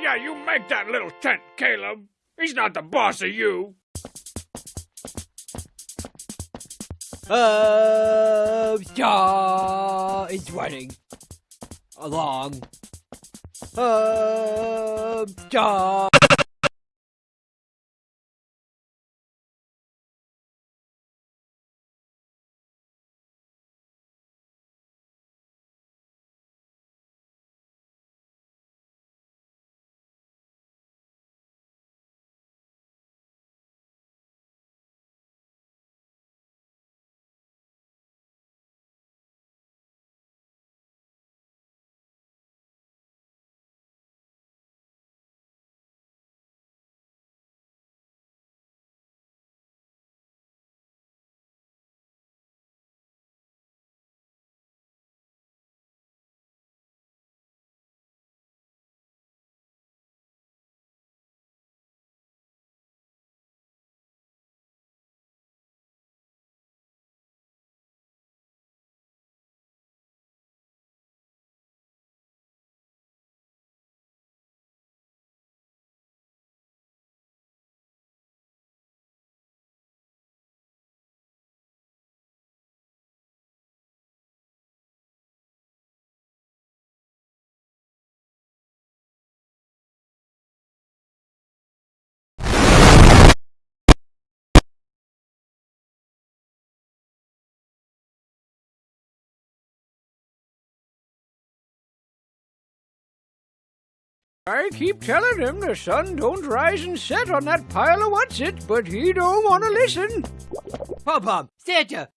Yeah, you make that little tent, Caleb. He's not the boss of you. Uh, yeah, it's running along. Uh, yeah. I keep telling him the sun don't rise and set on that pile of what's it, but he don't want to listen. Pom, Santa,